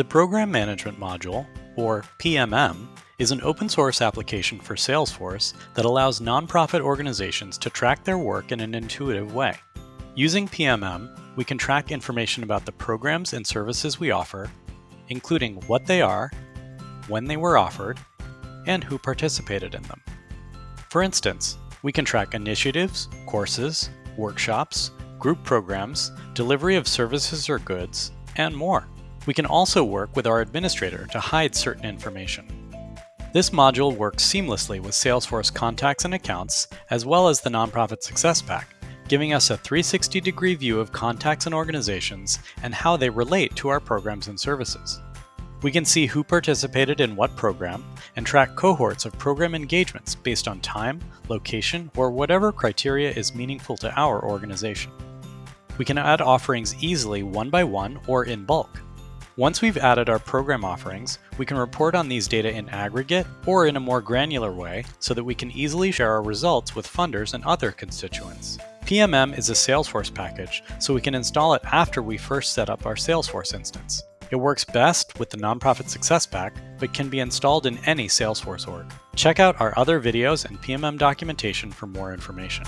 The Program Management Module, or PMM, is an open source application for Salesforce that allows nonprofit organizations to track their work in an intuitive way. Using PMM, we can track information about the programs and services we offer, including what they are, when they were offered, and who participated in them. For instance, we can track initiatives, courses, workshops, group programs, delivery of services or goods, and more. We can also work with our administrator to hide certain information. This module works seamlessly with Salesforce contacts and accounts, as well as the Nonprofit Success Pack, giving us a 360 degree view of contacts and organizations and how they relate to our programs and services. We can see who participated in what program and track cohorts of program engagements based on time, location, or whatever criteria is meaningful to our organization. We can add offerings easily one by one or in bulk. Once we've added our program offerings, we can report on these data in aggregate or in a more granular way so that we can easily share our results with funders and other constituents. PMM is a Salesforce package, so we can install it after we first set up our Salesforce instance. It works best with the Nonprofit Success Pack, but can be installed in any Salesforce org. Check out our other videos and PMM documentation for more information.